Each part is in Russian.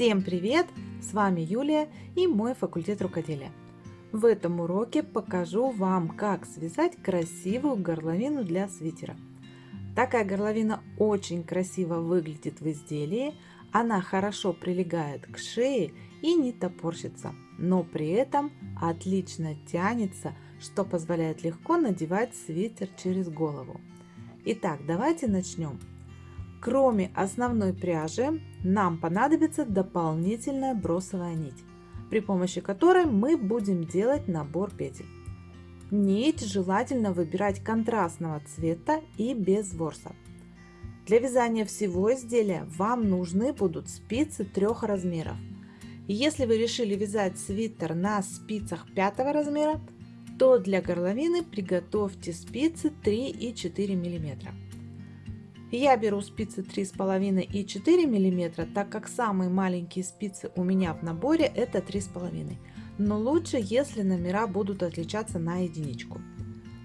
Всем привет! С вами Юлия и мой факультет рукоделия. В этом уроке покажу вам, как связать красивую горловину для свитера. Такая горловина очень красиво выглядит в изделии, она хорошо прилегает к шее и не топорщится, но при этом отлично тянется, что позволяет легко надевать свитер через голову. Итак, давайте начнем. Кроме основной пряжи, нам понадобится дополнительная бросовая нить, при помощи которой мы будем делать набор петель. Нить желательно выбирать контрастного цвета и без ворса. Для вязания всего изделия вам нужны будут спицы трех размеров. Если вы решили вязать свитер на спицах пятого размера, то для горловины приготовьте спицы 3 и 4 миллиметра. Я беру спицы 3,5 и 4 мм, так как самые маленькие спицы у меня в наборе это 3,5 но лучше, если номера будут отличаться на единичку.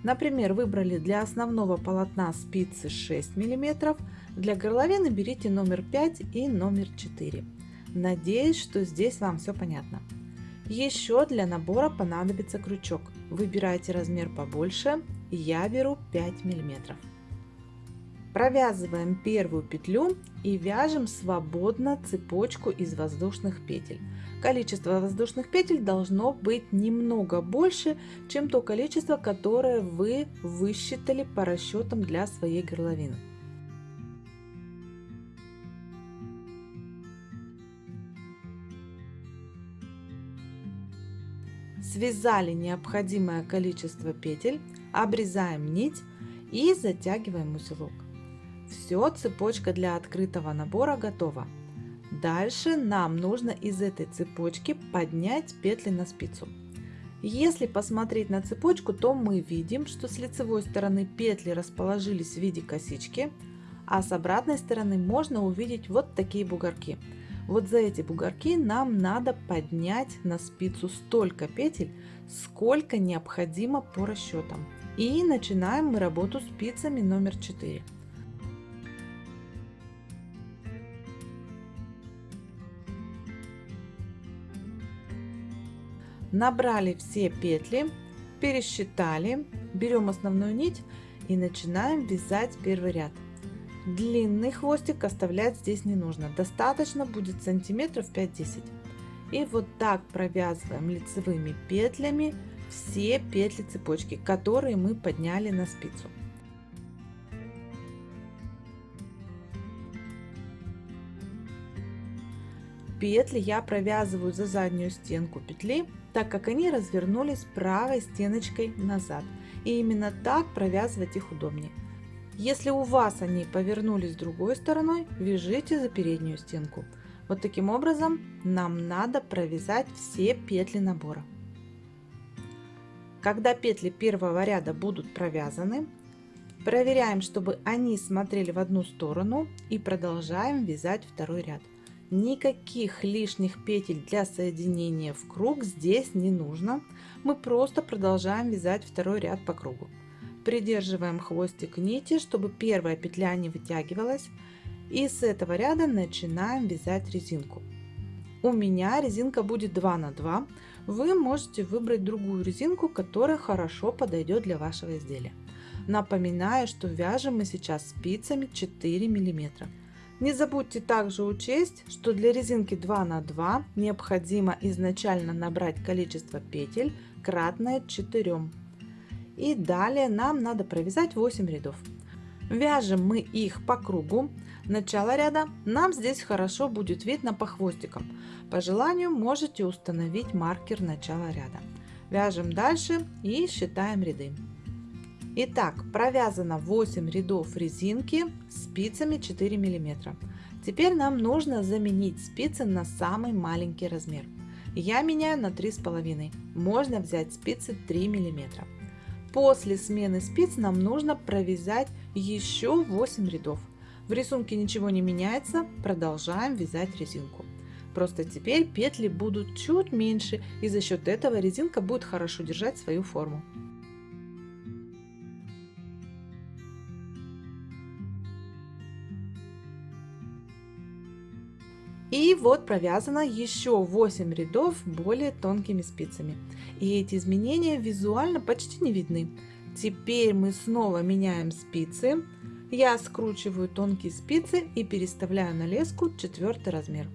Например, выбрали для основного полотна спицы 6 мм, для горловины берите номер 5 и номер 4. Надеюсь, что здесь вам все понятно. Еще для набора понадобится крючок. Выбирайте размер побольше, я беру 5 миллиметров. Провязываем первую петлю и вяжем свободно цепочку из воздушных петель. Количество воздушных петель должно быть немного больше, чем то количество, которое вы высчитали по расчетам для своей горловины. Связали необходимое количество петель, обрезаем нить и затягиваем узелок. Все, цепочка для открытого набора готова. Дальше нам нужно из этой цепочки поднять петли на спицу. Если посмотреть на цепочку, то мы видим, что с лицевой стороны петли расположились в виде косички, а с обратной стороны можно увидеть вот такие бугорки. Вот за эти бугорки нам надо поднять на спицу столько петель, сколько необходимо по расчетам. И начинаем мы работу спицами номер 4. Набрали все петли, пересчитали, берем основную нить и начинаем вязать первый ряд. Длинный хвостик оставлять здесь не нужно, достаточно будет сантиметров 5-10. И вот так провязываем лицевыми петлями все петли цепочки, которые мы подняли на спицу. Петли я провязываю за заднюю стенку петли так как они развернулись правой стеночкой назад. И именно так провязывать их удобнее. Если у вас они повернулись другой стороной, вяжите за переднюю стенку. Вот таким образом нам надо провязать все петли набора. Когда петли первого ряда будут провязаны, проверяем, чтобы они смотрели в одну сторону и продолжаем вязать второй ряд. Никаких лишних петель для соединения в круг здесь не нужно. Мы просто продолжаем вязать второй ряд по кругу. Придерживаем хвостик нити, чтобы первая петля не вытягивалась. И с этого ряда начинаем вязать резинку. У меня резинка будет 2 на 2. Вы можете выбрать другую резинку, которая хорошо подойдет для вашего изделия. Напоминаю, что вяжем мы сейчас спицами 4 миллиметра. Не забудьте также учесть, что для резинки 2 на 2 необходимо изначально набрать количество петель кратное 4. И далее нам надо провязать 8 рядов. Вяжем мы их по кругу. Начало ряда нам здесь хорошо будет видно по хвостикам. По желанию можете установить маркер начала ряда. Вяжем дальше и считаем ряды. Итак, провязано 8 рядов резинки спицами 4 мм. Теперь нам нужно заменить спицы на самый маленький размер. Я меняю на 3,5. Можно взять спицы 3 мм. После смены спиц нам нужно провязать еще 8 рядов. В рисунке ничего не меняется, продолжаем вязать резинку. Просто теперь петли будут чуть меньше и за счет этого резинка будет хорошо держать свою форму. И вот провязано еще 8 рядов более тонкими спицами. И эти изменения визуально почти не видны. Теперь мы снова меняем спицы. Я скручиваю тонкие спицы и переставляю на леску четвертый размер.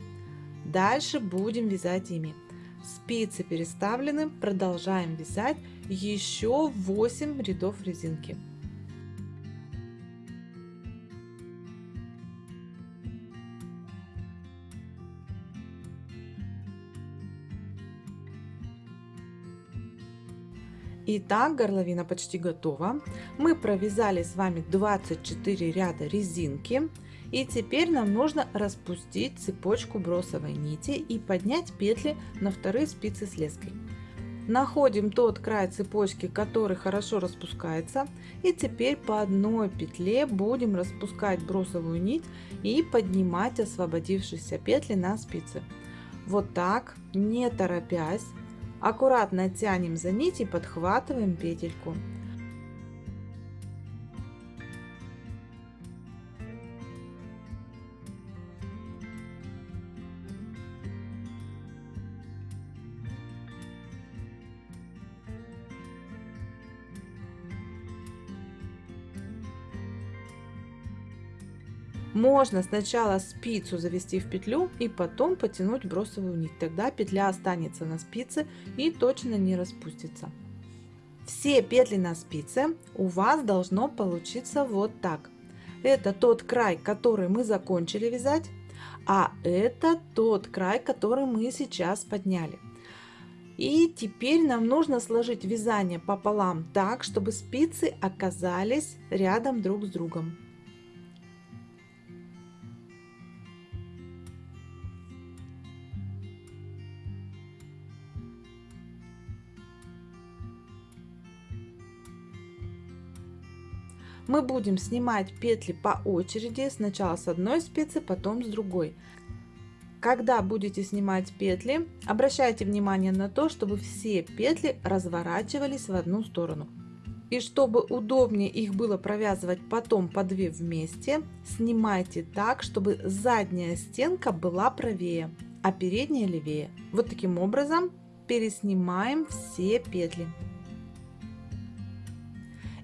Дальше будем вязать ими. Спицы переставлены, продолжаем вязать еще 8 рядов резинки. Итак, горловина почти готова. Мы провязали с вами 24 ряда резинки. И теперь нам нужно распустить цепочку бросовой нити и поднять петли на вторые спицы с леской. Находим тот край цепочки, который хорошо распускается. И теперь по одной петле будем распускать бросовую нить и поднимать освободившиеся петли на спицы. Вот так, не торопясь, аккуратно тянем за нить и подхватываем петельку. Можно сначала спицу завести в петлю и потом потянуть бросовую нить. Тогда петля останется на спице и точно не распустится. Все петли на спице у вас должно получиться вот так. Это тот край, который мы закончили вязать, а это тот край, который мы сейчас подняли. И теперь нам нужно сложить вязание пополам так, чтобы спицы оказались рядом друг с другом. Мы будем снимать петли по очереди, сначала с одной спицы, потом с другой. Когда будете снимать петли, обращайте внимание на то, чтобы все петли разворачивались в одну сторону. И чтобы удобнее их было провязывать потом по две вместе, снимайте так, чтобы задняя стенка была правее, а передняя левее. Вот таким образом переснимаем все петли.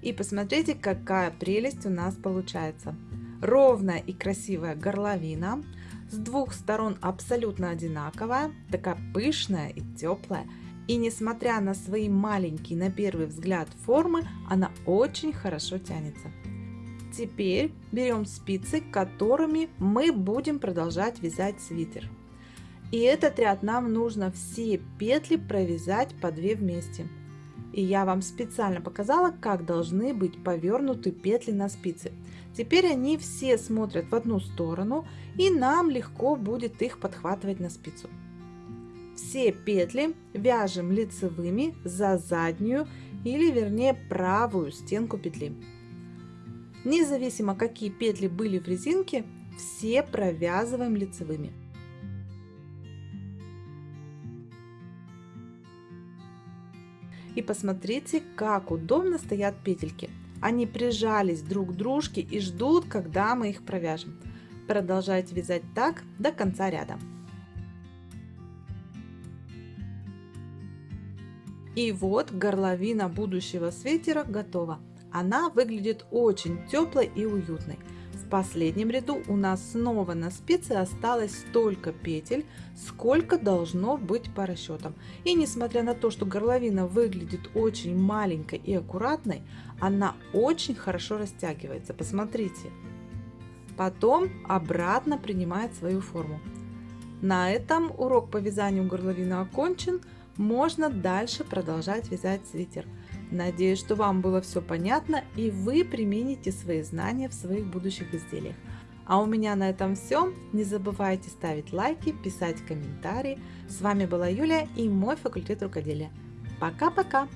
И посмотрите, какая прелесть у нас получается. Ровная и красивая горловина. С двух сторон абсолютно одинаковая, такая пышная и теплая. И несмотря на свои маленькие на первый взгляд формы, она очень хорошо тянется. Теперь берем спицы, которыми мы будем продолжать вязать свитер. И этот ряд нам нужно все петли провязать по 2 вместе. И я вам специально показала, как должны быть повернуты петли на спице. Теперь они все смотрят в одну сторону и нам легко будет их подхватывать на спицу. Все петли вяжем лицевыми за заднюю или вернее правую стенку петли. Независимо какие петли были в резинке, все провязываем лицевыми. И посмотрите, как удобно стоят петельки. Они прижались друг к дружке и ждут, когда мы их провяжем. Продолжайте вязать так до конца ряда. И вот горловина будущего свитера готова. Она выглядит очень теплой и уютной. В последнем ряду у нас снова на спице осталось столько петель, сколько должно быть по расчетам. И несмотря на то, что горловина выглядит очень маленькой и аккуратной, она очень хорошо растягивается. Посмотрите. Потом обратно принимает свою форму. На этом урок по вязанию горловины окончен. Можно дальше продолжать вязать свитер. Надеюсь, что вам было все понятно и вы примените свои знания в своих будущих изделиях. А у меня на этом все. Не забывайте ставить лайки, писать комментарии. С вами была Юлия и мой факультет рукоделия. Пока-пока!